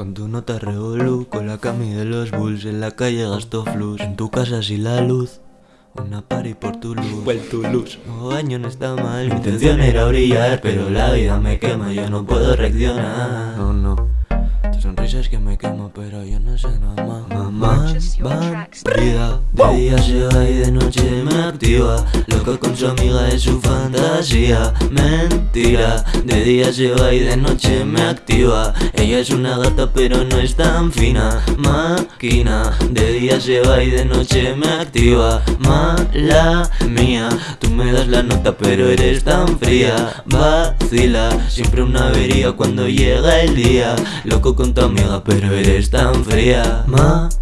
Con tu nota revolú, con la cami de los bulls En la calle gasto flus, en tu casa sin la luz Una party por tu luz, Well, tu luz. No baño no está mal, mi intención era brillar Pero la vida me quema, yo no puedo reaccionar. No, no, tu sonrisa es que me quema Pero yo no sé nada más Mamá, van, vida De día va y de noche me activa. Loco con su amiga es su fantasía. Mentira, de día va y de noche me activa. Ella es una gata pero no es tan fina. Máquina, de día va y de noche me activa. Mala mía, tú me das la nota pero eres tan fría. Vacila, siempre una avería cuando llega el día. Loco con tu amiga pero eres tan fría. Máquina,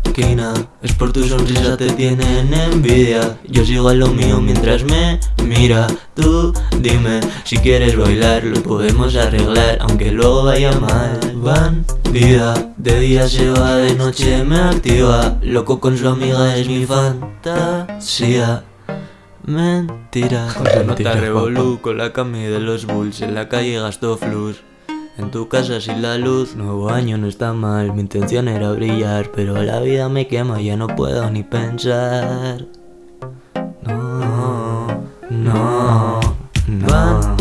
es por tu sonrisa te tienen envidia. Yo sigo a lo mío mientras me mira. Tú dime si quieres bailar lo podemos arreglar Aunque luego vaya mal. Bandida, de día se va, de noche me activa. Loco con su amiga es mi fantasía. Mentira. Con su nota revolú, con la cami de los bulls En la calle gasto flus en tu casa sin la luz, nuevo año no está mal. Mi intención era brillar, pero la vida me quema Ya no puedo ni pensar. No, no, no.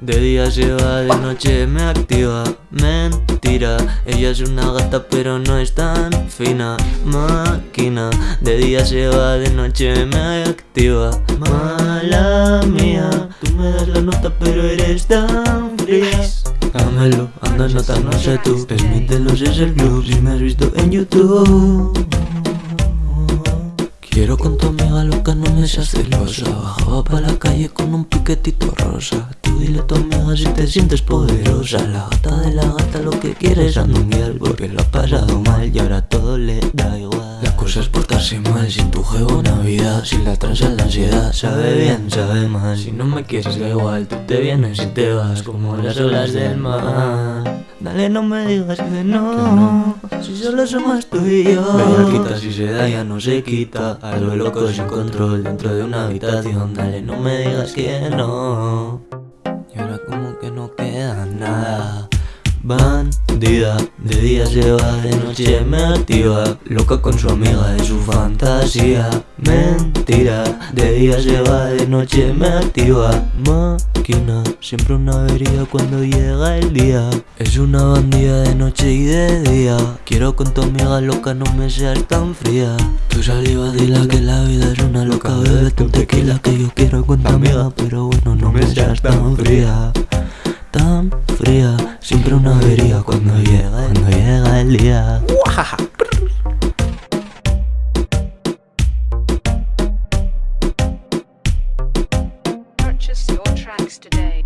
De día se va, de noche me activa. Mentira, ella es una gata pero no es tan fina. Máquina, de día se va, de noche me activa. Mala mía, tú me das la nota pero eres tan fría Dámelo, anda nota, no sé tú. De los es el club si me has visto en YouTube. Quiero con tu amiga loca, no me seas celosa. Bajaba pa' la calle con un piquetito rosa. Tú dile a tu amiga si te sientes poderosa. La gata de la gata lo que quiere es andunguear Porque lo ha pasado mal y ahora todo le da igual La cosa es portarse mal, sin tu juego Navidad Sin la transa la ansiedad, sabe bien, sabe mal. Si no me quieres da igual, tú te vienes y te vas Como las olas del mar. Dale, no me digas que no, Si solo somos tú y yo. Quita si se da ya no se quita. Algo loco sin control dentro de una habitación. Dale, no me digas que no. Y ahora como que no queda nada Bandida, de día se va, de noche me activa. Loca con su amiga de su fantasía. Mentira, de día se va, de noche me activa. Máquina, siempre una avería cuando llega el día. Es una bandida de noche y de día. Quiero con tu amiga loca, no me seas tan fría. Tu saliva dila que la vida es una loca. Bébete un tequila. que yo quiero con tu amiga Pero bueno, no me seas tan fría. Tan fría Siempre una avería cuando llega, cuando llega el día Purchase your tracks today.